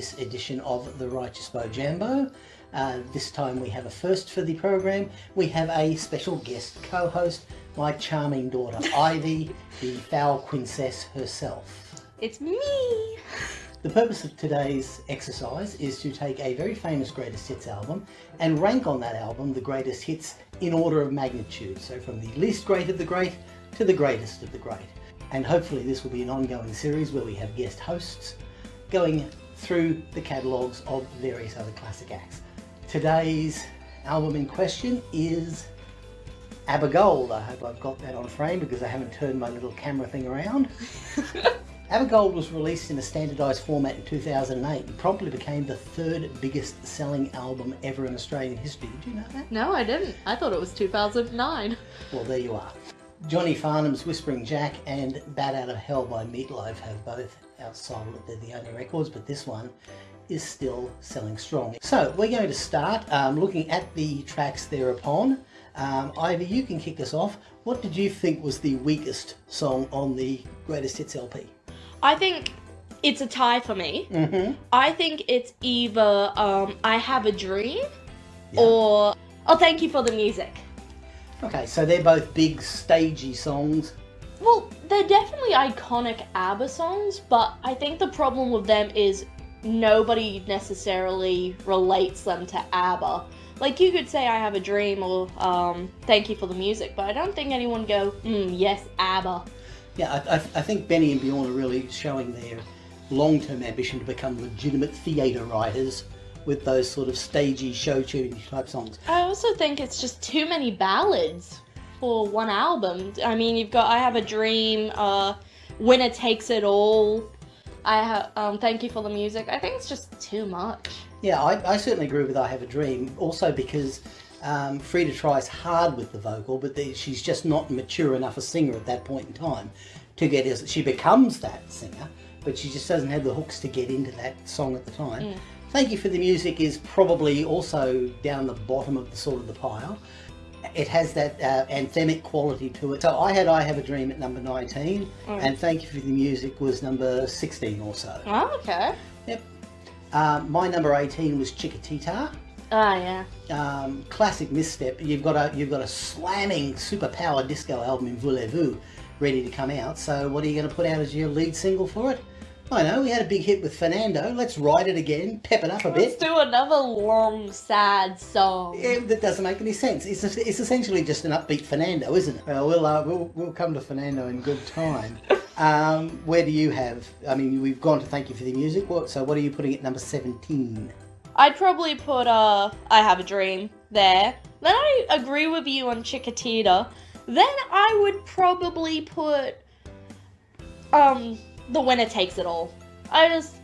this edition of the Righteous Bow Jambo. Uh, this time we have a first for the program. We have a special guest co-host, my charming daughter Ivy, the foul princess herself. It's me! The purpose of today's exercise is to take a very famous greatest hits album and rank on that album the greatest hits in order of magnitude. So from the least great of the great to the greatest of the great. And hopefully this will be an ongoing series where we have guest hosts going through the catalogues of various other classic acts. Today's album in question is ABBA Gold. I hope I've got that on frame because I haven't turned my little camera thing around. ABBA Gold was released in a standardised format in 2008 and promptly became the third biggest selling album ever in Australian history. Did you know that? No, I didn't. I thought it was 2009. Well, there you are. Johnny Farnham's Whispering Jack and Bat Out of Hell by Meatloaf have both outsold they're the only records, but this one is still selling strong. So we're going to start um, looking at the tracks thereupon. Um, Ivy, you can kick us off. What did you think was the weakest song on the Greatest Hits LP? I think it's a tie for me. Mm-hmm. I think it's either um, I Have a Dream Yeah. or Oh Thank You for the Music. Okay, so they're both big, stagey songs. Well, they're definitely iconic ABBA songs, but I think the problem with them is nobody necessarily relates them to ABBA. Like you could say I have a dream or um, thank you for the music, but I don't think anyone go, mm, yes, ABBA. Yeah, I, I, I think Benny and Bjorn are really showing their long-term ambition to become legitimate theatre writers with those sort of stagey, show-tuning type songs. I also think it's just too many ballads for one album. I mean, you've got I Have a Dream, uh, Winner Takes It All. I have um, Thank You for the Music. I think it's just too much. Yeah, I, I certainly agree with I Have a Dream, also because um, Frida tries hard with the vocal, but the, she's just not mature enough a singer at that point in time to get as she becomes that singer, but she just doesn't have the hooks to get into that song at the time. Thank You for the Music is probably also down the bottom of the sort of the pile. It has that uh, anthemic quality to it. So I had I Have a Dream at number 19, and Thank You for the Music was number 16 or so. Oh, okay. Yep. Um, my number 18 was Chiquitita. Ah, yeah. Um, classic misstep. You've got a you've got a slamming superpower disco album in Voulez-Vous ready to come out. So what are you going to put out as your lead single for it? I know we had a big hit with Fernando. Let's ride it again, pep it up a bit. Let's do another long, sad song. Yeah, that doesn't make any sense. It's, it's essentially just an upbeat Fernando, isn't it? Well, we'll, uh, we'll, we'll come to Fernando in good time. Um, where do you have? I mean, we've gone to Thank You for the Music. What, so what are you putting at number 17? I'd probably put uh, I Have a Dream there. Then I agree with you on Chiquitita. Then I would probably put um The Winner Takes It All. I just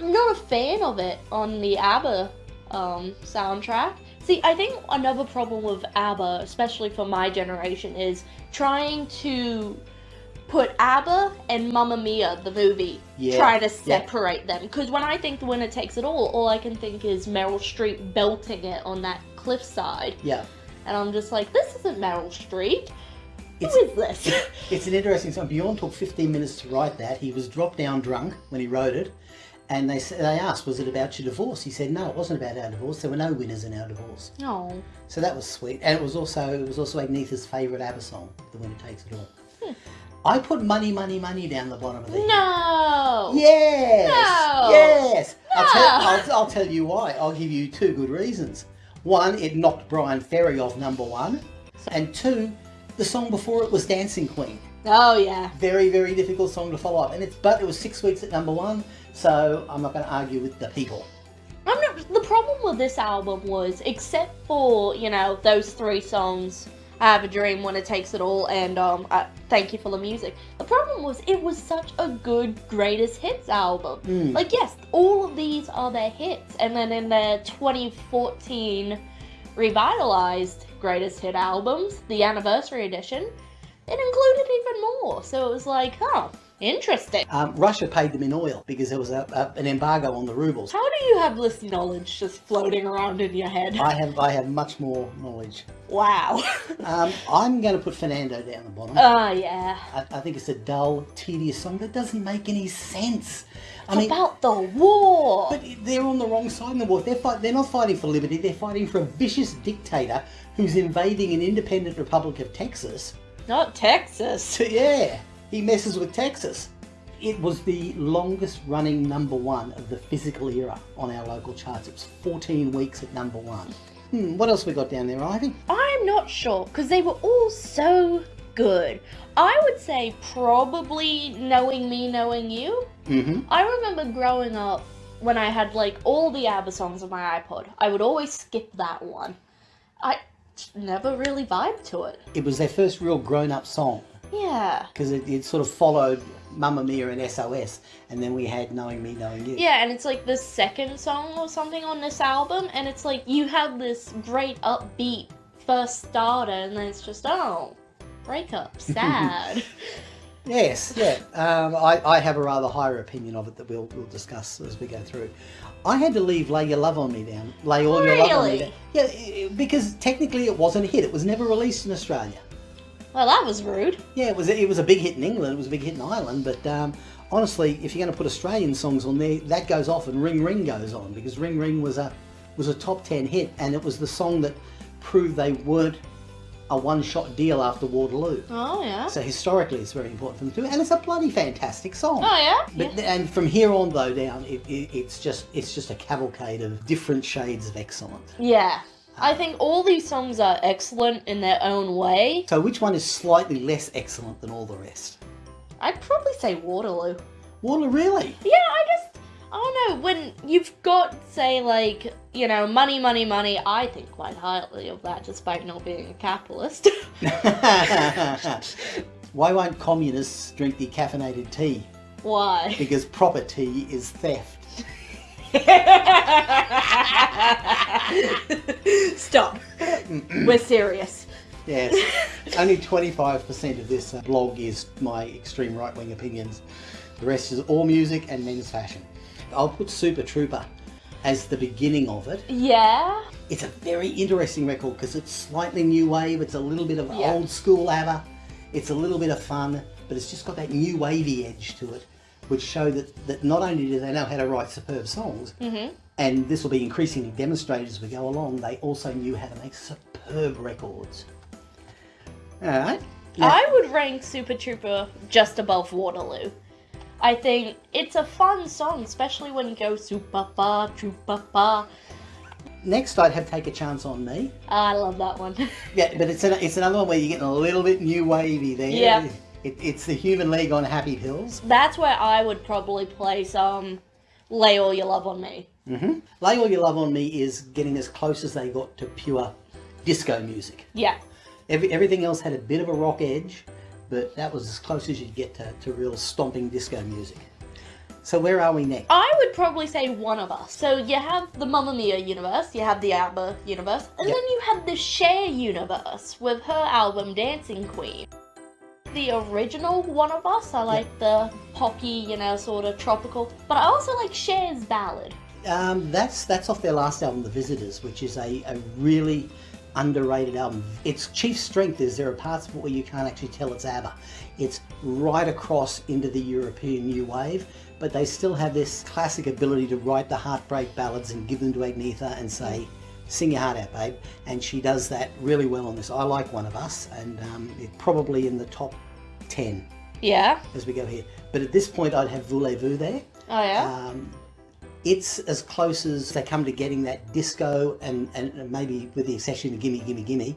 I'm not a fan of it on the ABBA um, soundtrack. See, I think another problem with ABBA, especially for my generation, is trying to put ABBA and Mamma Mia, the movie, Yeah, try to yeah. separate them. Because when I think The Winner Takes It All, all I can think is Meryl Streep belting it on that cliffside. Yeah. And I'm just like, this isn't Meryl Streep. Who It's- is this? It's an interesting song. Bjorn took 15 minutes to write that. He was dropped down drunk when he wrote it. And they, they asked, was it about your divorce? He said, no, it wasn't about our divorce. There were no winners in our divorce. oh. So that was sweet. And it was also it was also Agnetha's favourite ABBA song, The Winner Takes It All. Hmm. I put Money, Money, Money down the bottom of the No! Yes! No! Yes! I'll, tell, No! I'll, I'll tell you why. I'll give you two good reasons. One, it knocked Bryan Ferry off number one. And two, the song before it was Dancing Queen. Oh, yeah. Very, very difficult song to follow up. And it's but it was six weeks at number one, so I'm not going to argue with the people. I'm not, the problem with this album was, except for, you know, those three songs, I Have a Dream, When It Takes It All, and um, uh, Thank You for the Music, the problem was it was such a good greatest hits album. Mm. Like, yes, all of these are their hits, and then in their 2014 revitalized greatest hit albums, the anniversary edition, it included even more. So it was like, huh, Interesting. Um, Russia paid them in oil because there was a, a, an embargo on the rubles. How do you have this knowledge just floating around in your head? I have I have much more knowledge. Wow. Um, I'm going to put Fernando down the bottom. Oh, yeah. I, I think it's a dull, tedious song that doesn't make any sense. I It's mean, about the war. but they're on the wrong side of the war. They're fight, They're not fighting for liberty. They're fighting for a vicious dictator who's invading an independent republic of Texas. Not Texas. Yeah, he messes with Texas. It was the longest running number one of the physical era on our local charts. It was 14 weeks at number one. Hmm, what else we got down there, Ivy? I'm not sure because they were all so good. I would say probably knowing me, knowing you. Mm-hmm. I remember growing up when I had like all the ABBA songs on my iPod. I would always skip that one. I never really vibed to it. It was their first real grown-up song Yeah. because it, it sort of followed Mamma Mia and SOS, and then we had Knowing Me, Knowing You. Yeah, and it's like the second song or something on this album, and it's like you have this great upbeat first starter, and then it's just, oh, breakup, sad. Yes, yeah. Um, I, I have a rather higher opinion of it that we'll, we'll discuss as we go through. I had to leave Lay Your Love on Me down. Lay All Your Love on Me Really? down. Yeah, because technically it wasn't a hit. It was never released in Australia. well, that was rude. Yeah, it was it was a big hit in England. It was a big hit in Ireland. But um, honestly, if you're going to put Australian songs on there, that goes off and Ring Ring goes on because Ring Ring was a was a top ten hit, and it was the song that proved they weren't a one-shot deal after Waterloo. Oh, yeah. So historically, it's very important for them too, and it's a bloody fantastic song. Oh, yeah? But yeah. and from here on though down, it, it, it's just it's just a cavalcade of different shades of excellent. Yeah. I think all these songs are excellent in their own way. So which one is slightly less excellent than all the rest? I'd probably say Waterloo. Waterloo, really? Yeah, I just, Oh, I don't know, when you've got, say, like, you know, money, money, money, I think quite highly of that despite not being a capitalist. Why won't communists drink decaffeinated tea? Why? Because proper tea is theft. Stop. We're serious. Yes. Only 25% of this blog is my extreme right-wing opinions. The rest is all music and men's fashion. I'll put Super Trooper as the beginning of it. Yeah. It's a very interesting record because it's slightly new wave. It's a little bit of Yeah. old school ABBA. It's a little bit of fun, but it's just got that new wavy edge to it, which show that, that not only do they know how to write superb songs, Mm-hmm. and this will be increasingly demonstrated as we go along, they also knew how to make superb records. All right. Now- I would rank Super Trooper just above Waterloo. I think it's a fun song, especially when you go super ba. Next, I'd have Take a Chance on Me. I love that one. Yeah, but it's an, it's another one where you're getting a little bit new wavy there. Yeah. It, it's the Human League on Happy Pills. That's where I would probably place um, "Lay All Your Love on Me." hmm Lay All Your Love on Me is getting as close as they got to pure disco music. Yeah, Every, everything else had a bit of a rock edge, but that was as close as you'd get to, to real stomping disco music. So where are we next? I would probably say one of us. So you have the Mamma Mia universe, you have the ABBA universe, and Yep. then you have the Cher universe with her album Dancing Queen. The original one of us, I like the poppy, you know, sort of tropical, but I also like Cher's ballad. Um, that's that's off their last album, The Visitors, which is a, a really underrated album. Its chief strength is there are parts of it where you can't actually tell it's ABBA. It's right across into the European new wave, but they still have this classic ability to write the heartbreak ballads and give them to Agnetha and say, sing your heart out, babe. And she does that really well on this. I like One of Us, and um, it's probably in the top 10 Yeah. as we go here. But at this point, I'd have Voulez-Vous there. Oh yeah. Um, it's as close as they come to getting that disco and, and maybe with the exception of Gimme Gimme Gimme,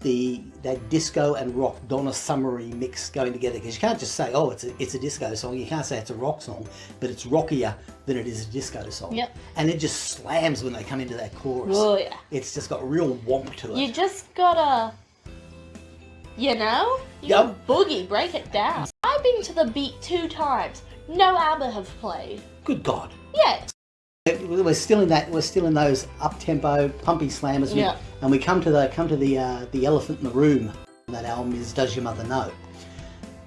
the that disco and rock Donna Summery mix going together because you can't just say oh it's a, it's a disco song you can't say it's a rock song but it's rockier than it is a disco song Yep. and it just slams when they come into that chorus oh yeah. it's just got real womp to it You just gotta, you know, you Yep. boogie, break it down. I've been to the beat two times. No ABBA have played. good god Yeah, we're still in that we're still in those up tempo pumpy slammers We- Yeah. and we come to the come to the uh, the elephant in the room that album is does your mother know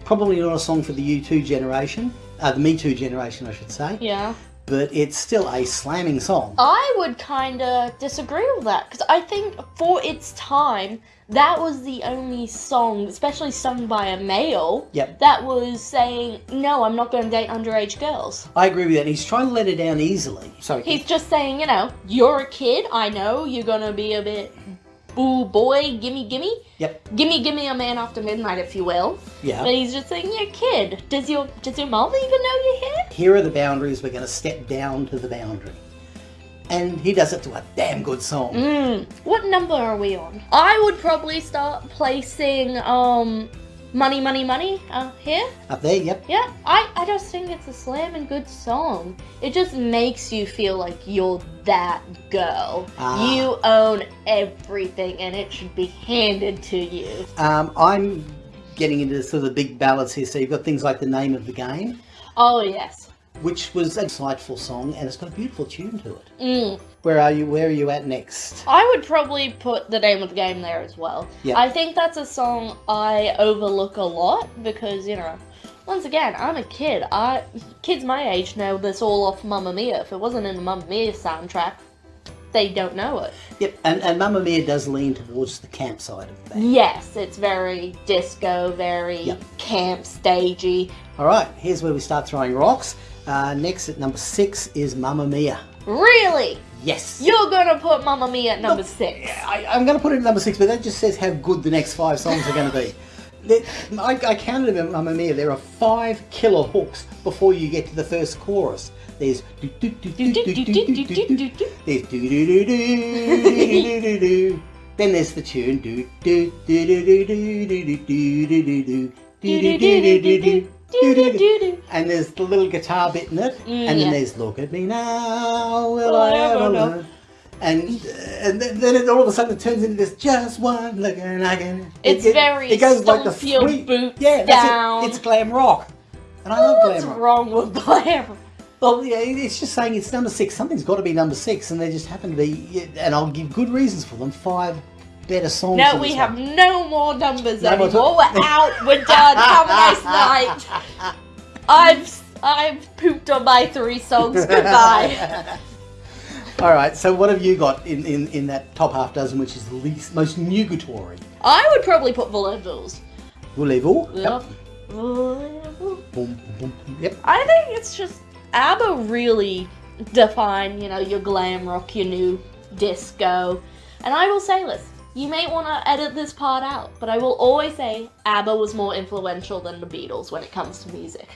probably not a song for the U2 generation, uh, the Me Too generation, I should say. Yeah. But it's still a slamming song. I would kind of disagree with that because I think for its time, that was the only song, especially sung by a male, Yep. that was saying, no, I'm not going to date underage girls. I agree with that. He's trying to let her down easily. Sorry. He's just saying, you know, you're a kid, I know, you're going to be a bit, boo boy, gimme, gimme. Yep. Gimme, gimme a man after midnight, if you will. Yeah. But he's just saying, you're a kid. Does your, does your mom even know you're here? Here are the boundaries. We're going to step down to the boundary. And he does it to a damn good song. Mm. What number are we on? I would probably start placing um money, money, money uh, here. Up there, yep. Yeah, I I just think it's a slam and good song. It just makes you feel like you're that girl. Ah. You own everything, and it should be handed to you. Um, I'm getting into sort of the big ballads here. So you've got things like The Name of the Game, Oh yes. Which was a insightful song and it's got a beautiful tune to it. Mm. Where are you? Where are you at next? I would probably put the name of the game there as well. Yeah. I think that's a song I overlook a lot because you know, once again, I'm a kid. I kids my age know this all off Mamma Mia. If it wasn't in the Mamma Mia soundtrack, they don't know it. Yep, and, and Mamma Mia does lean towards the camp side of that. Yes, it's very disco, very Yep. camp stagey. All right, here's where we start throwing rocks. Uh, next at number six is Mamma Mia. Really? Yes. You're gonna put Mamma Mia at number six? I, I'm going to put it at number six, but that just says how good the next five songs are going to be. I, I counted them, Mamma Mia. There are five killer hooks before you get to the first chorus. There's do do do do do do do do do do. There's do do do do do do do. Then there's the tune do do do do do do do do do do do do do do do do do. And there's the little guitar bit in it, Mm, and then yeah. there's "Look at me now, will I ever learn?" And and then, it, all of a sudden it turns into this just one look and I can. It's it, very it goes like the your three- yeah, that's down. it. It's glam rock, and I love What's glam rock. wrong with glam? Well, yeah, it's just saying it's number six. Something's got to be number six, and they just happen to be. And I'll give good reasons for them. Five better songs. No, we this have one. no more numbers No anymore. to- We're out. We're done. Have a nice night. I've I've pooped on my three songs. Goodbye. All right. So what have you got in, in, in that top half dozen, which is the least most nugatory? I would probably put Voulez-Vous. Voulez-vous? Yep. Voulez-Vous. Boom, boom, boom. Yep. I think it's just ABBA really define, you know, your glam rock, your new disco. And I will say this, you may want to edit this part out, but I will always say ABBA was more influential than the Beatles when it comes to music.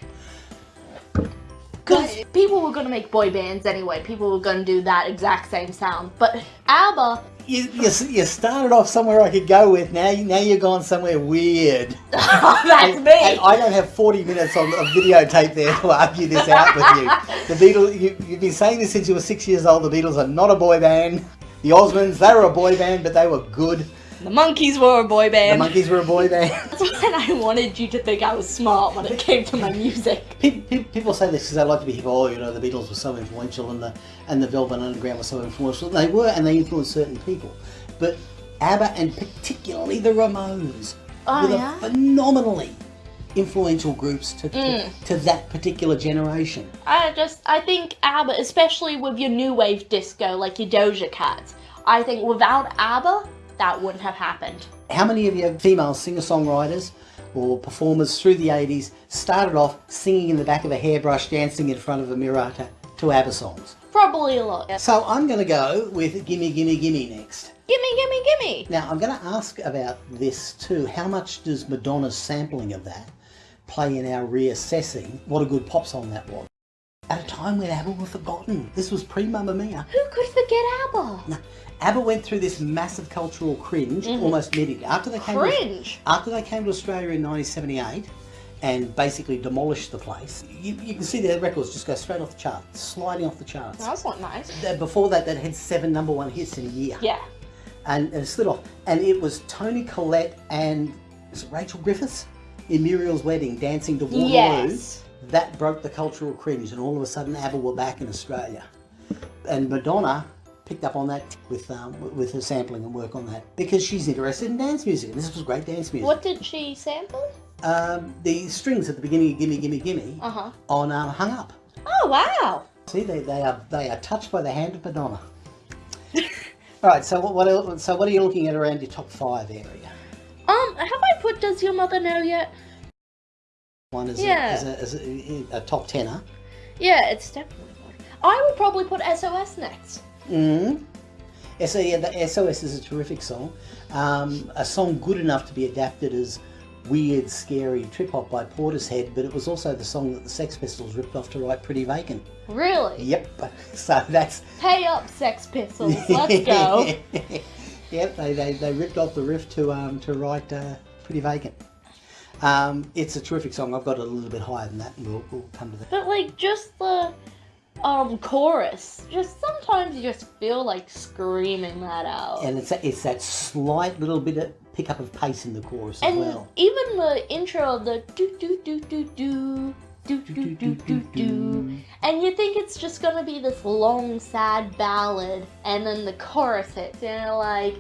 Because people were going to make boy bands anyway, people were going to do that exact same sound. But ABBA, You, you, you started off somewhere I could go with. Now, you- now you're gone somewhere weird. that's And- me. and I don't have 40 minutes on of videotape there to argue this out with you. The Beatles, you, you've been saying this since you were six years old. The Beatles are not a boy band. The Osmonds, they were a boy band, but they were good. the Monkees were a boy band. The. Monkees were a boy band. That's when I wanted you to think I was smart when it came to my music. Pe- pe- People say this because they like to be hip. Oh, you know, the Beatles were so influential, and the and the Velvet Underground was so influential. They were, and they influenced certain people. But ABBA and particularly the Ramones Oh, were yeah? phenomenally influential groups to, to, Mm. to that particular generation. I just, I think ABBA, especially with your new wave disco, like your Doja Cat, I think without ABBA, that wouldn't have happened. How many of your female singer-songwriters or performers through the 80s started off singing in the back of a hairbrush, dancing in front of a mirror to, to ABBA songs? Probably a lot. So I'm going to go with Gimme Gimme Gimme next. Gimme, gimme, gimme. Now I'm going to ask about this too. How much does Madonna's sampling of that play in our reassessing what a good pop song that was? At a time when ABBA were forgotten. This was pre-Mamma Mia. Who could forget ABBA? No, ABBA went through this massive cultural cringe mm-hmm. almost immediately after they came. To, Cringe. after they came to Australia in 1978 and basically demolished the place. You, you can see their records just go straight off the charts, sliding off the charts. That's not nice. Before that, they had seven number one hits in a year. Yeah. and, and it slid off. And it was Toni Collette and is it Rachel Griffiths in Muriel's Wedding dancing to Waterloo. Yes. That broke the cultural cringe, and all of a sudden ABBA were back in Australia. And Madonna picked up on that with um, with her sampling and work on that because she's interested in dance music, and this was great dance music. What did she sample? um, the strings at the beginning of Gimme Gimme Gimme Uh huh. on um, Hung Up. Oh wow. See, they, they are they are touched by the hand of Madonna. All right, so what, what el- so what are you looking at around your top five area? Does Your Mother Know yet? One is, Yeah. a, is, a, is a, a top tenner. Yeah, it's definitely one. I would probably put SOS next. Mm. So yeah, the SOS is a terrific song. Um, a song good enough to be adapted as weird, scary trip hop by Portishead, but it was also the song that the Sex Pistols ripped off to write Pretty Vacant. Really? Yep. So that's Pay up, Sex Pistols. Let's go. yep, they, they, they ripped off the riff to um to write uh, pretty vacant. Um, it's a terrific song. I've got it a little bit higher than that, and we'll, we'll come to that. But like just the um, chorus, just sometimes you just feel like screaming that out. And it's that, it's that slight little bit of pickup of pace in the chorus and as well. even the intro, of the do do do do do. Do, do, do, do, do, And you think it's just gonna be this long, sad ballad, and then the chorus hits, and you're like,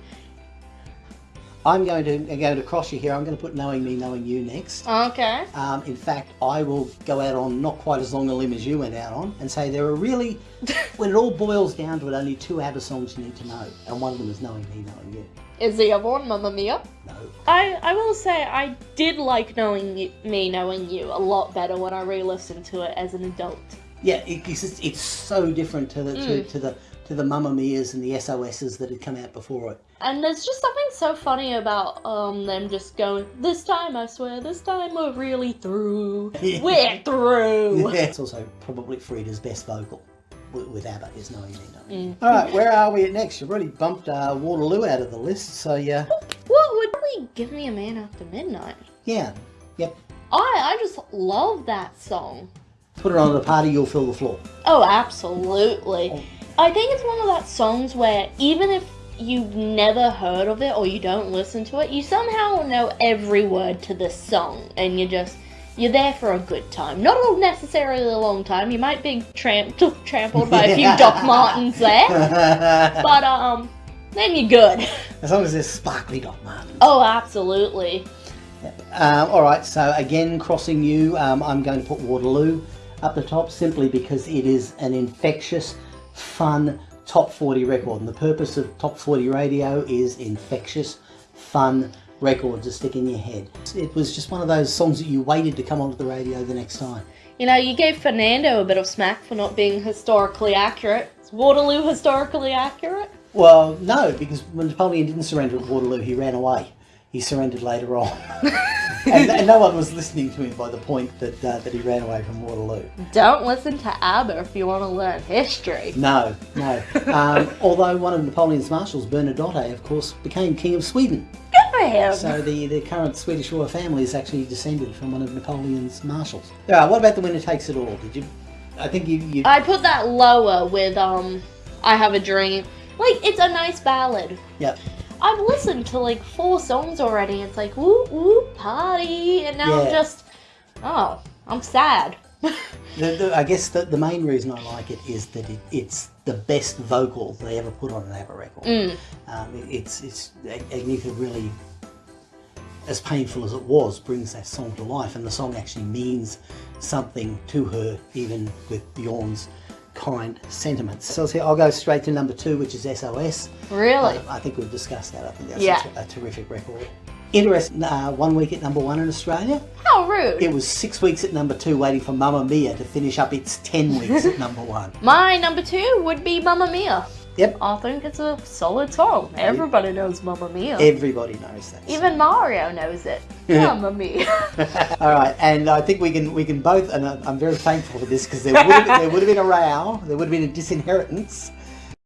I'm going to going to cross you here. I'm going to put Knowing Me, Knowing You next. okay Um, in fact, I will go out on not quite as long a limb as you went out on and say there are really, when it all boils down to it, only two ABBA songs you need to know. And one of them is Knowing Me, Knowing You. is the other one Mamma Mia? No. I, I will say I did like knowing you, me knowing you a lot better when I re-listened to it as an adult. Yeah, it, it's, just, it's so different to the, to, Mm. to the to the Mamma Mia's and the SOS's that had come out before it. And there's just something so funny about um them just going, this time I swear, this time we're really through. We're through. it's also probably Frida's best vocal with, with ABBA is Knowing Me, Knowing You. Mm. All right, where are we at next? You've already bumped uh, Waterloo out of the list, so yeah, What would really give me a man after midnight? yeah, yep. I I just love that song. Put it on at a party, you'll fill the floor. Oh, absolutely. I think it's one of that songs where even if you've never heard of it or you don't listen to it, you somehow know every word to this song and you're just you're there for a good time. Not necessarily a long time. You might be tramp- trampled by a few Doc Martens there, but um, then you're good. As long as there's sparkly Doc Martens. Oh, absolutely. Um, all right, so again, crossing you, um, I'm going to put Waterloo up the top simply because it is an infectious, fun top 40 record. And the purpose of top 40 radio is infectious, fun record to stick in your head. It was just one of those songs that you waited to come onto the radio the next time. You know, you gave Fernando a bit of smack for not being historically accurate. Is Waterloo historically accurate? Well, no, because when Napoleon didn't surrender at Waterloo, he ran away. He surrendered later on. and, and no one was listening to him by the point that, uh, that he ran away from Waterloo. Don't listen to ABBA if you want to learn history. No, no. Um, although one of Napoleon's marshals, Bernadotte, of course, became king of Sweden. Good for him. So the, the current Swedish royal family is actually descended from one of Napoleon's marshals. Yeah, what about the winner takes it all? Did you? I think you. you I put that lower with um, I Have a Dream. Like it's a nice ballad. yeah. I've listened to like four songs already. It's like woo woo party, and now I'm just oh, I'm sad. The, the, I guess the, the main reason I like it is that it, it's the best vocal they ever put on an ABBA record. Mm. Um, it- it's it's Agnetha really, as painful as it was, brings that song to life, and the song actually means something to her, even with Bjorn's kind sentiments. So I'll go straight to number two, which is SOS. Really? Um, I think we've discussed that. I think that's Yeah. a, a terrific record. Interesting. Uh, one week at number one in Australia. How rude. It was six weeks at number two, waiting for Mamma Mia to finish up its ten weeks at number one. My number two would be Mamma Mia. Yep. I think it's a solid song. Everybody knows Mamma Mia. Everybody knows that. Even Mario knows it. Mamma Mia. All right, and I think we can we can both, and I'm very thankful for this because there would have, there would have been a row, there would have been a disinheritance.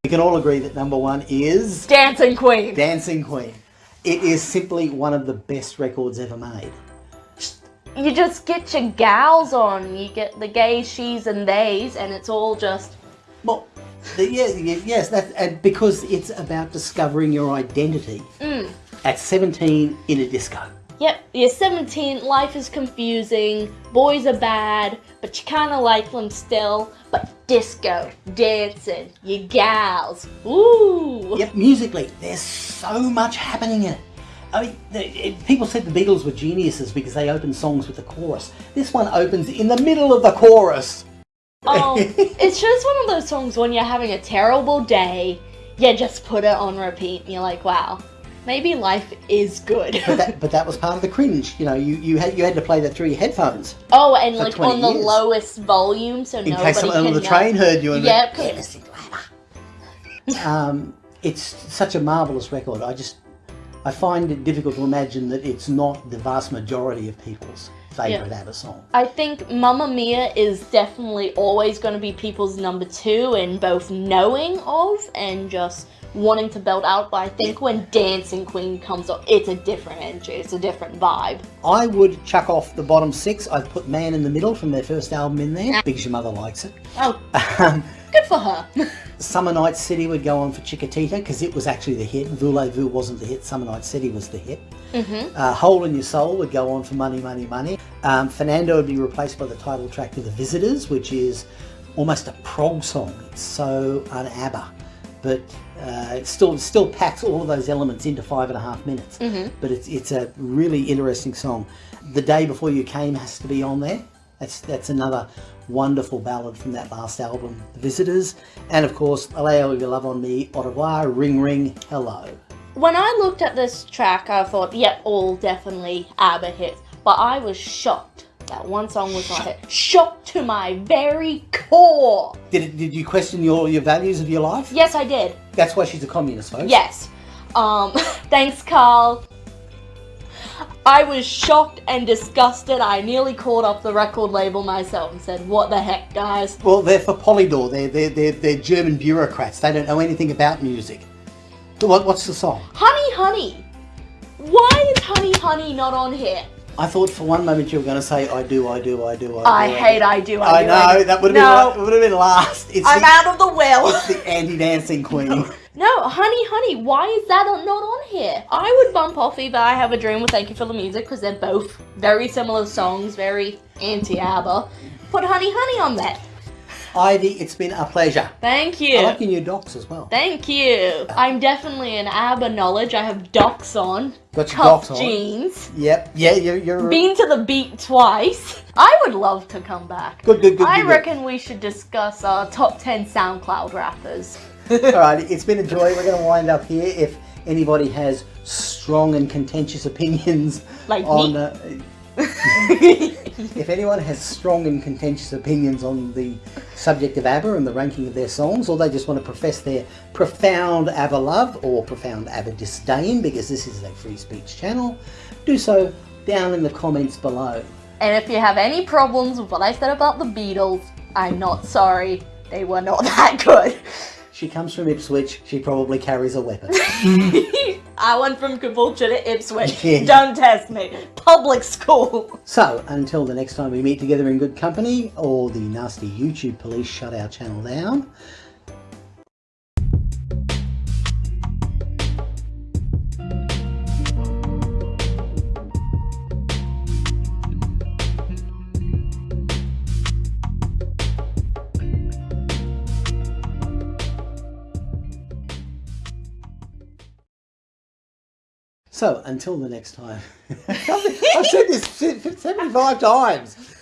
We can all agree that number one is Dancing Queen. Dancing Queen. It is simply one of the best records ever made. you just get your gals on. You get the gays, she's, and theys, and it's all just Well, the, yeah, yeah, yes, that and because it's about discovering your identity mm. at 17 in a disco. Yep, you're 17, life is confusing, boys are bad, but you kinda like them still. But disco, dancing, you gals, ooh! Yep, musically, there's so much happening in it. I mean, the, it, people said the Beatles were geniuses because they opened songs with the chorus. This one opens in the middle of the chorus. Oh, it's just one of those songs when you're having a terrible day, you just put it on repeat and you're like, wow, maybe life is good. but, that, but that was part of the cringe. You know, you, you had you had to play that through your headphones oh, and like 20 on the years. lowest volume so in nobody case someone on the know. train heard you. And Yep. went, um, it's such a marvelous record. I just I find it difficult to imagine that it's not the vast majority of people's favourite ABBA song. I think Mamma Mia is definitely always going to be people's number two in both knowing of and just wanting to belt out. But I think when Dancing Queen comes up, it's a different energy, it's a different vibe. I would chuck off the bottom six. I'd put Man in the Middle from their first album in there because your mother likes it. Oh, Um, good for her. Summer Night City would go on for Chiquitita because it was actually the hit. Voulez-Vous wasn't the hit. Summer Night City was the hit. Mhm. Uh, Hole in Your Soul would go on for Money, Money, Money. Um, Fernando would be replaced by the title track to The Visitors, which is almost a prog song. It's so un-ABBA, but uh, it still still packs all of those elements into five and a half minutes. But it's it's a really interesting song. The Day Before You Came has to be on there. That's that's another wonderful ballad from that last album, The Visitors, and of course, All Your Love on Me, Au revoir, Ring Ring, Hello. When I looked at this track, I thought, yep, all definitely ABBA hits. But I was shocked that one song was not hit. Shocked to my very core. Did it, did you question your your values of your life? Yes, I did. That's why she's a communist, folks. Yes. Um, thanks, Carl. I was shocked and disgusted. I nearly called up the record label myself and said, What the heck, guys? Well, they're for Polydor. They're, they're, they're, they're German bureaucrats. They don't know anything about music. What, what's the song? Honey, honey. Why is Honey, honey not on here? I thought for one moment you were going to say, I do, I do, I do, I do. I hate I do, I I do. know, do. that would have no, been, would have been last. It's I'm the, out of the will. it's the anti-dancing queen. No, honey, honey, why is that not on here? I would bump off either I Have a Dream or Thank You for the Music because they're both very similar songs, very anti-ABBA. Put Honey, honey on that. Ivy, it's been a pleasure. Thank you. I like your new docs as well. Thank you. I'm definitely an ABBA knowledge. I have docs on. Got your docs on. jeans. Yep, yeah, you're, you're Been to the beat twice. I would love to come back. good, good, good. I good, good. reckon we should discuss our top 10 SoundCloud rappers. Alright, it's been a joy. We're going to wind up here. If anybody has strong and contentious opinions Like on, me. uh, if anyone has strong and contentious opinions on the subject of ABBA and the ranking of their songs, or they just want to profess their profound ABBA love or profound ABBA disdain, because this is a free speech channel, do so down in the comments below. And if you have any problems with what I said about the Beatles, I'm not sorry. They were not that good. She comes from Ipswich. She probably carries a weapon. I went from Caboolture to Ipswich. Yeah. Don't test me. Public school. So, until the next time we meet together in good company, or the nasty YouTube police shut our channel down, So, until the next time. I've said this 75 times.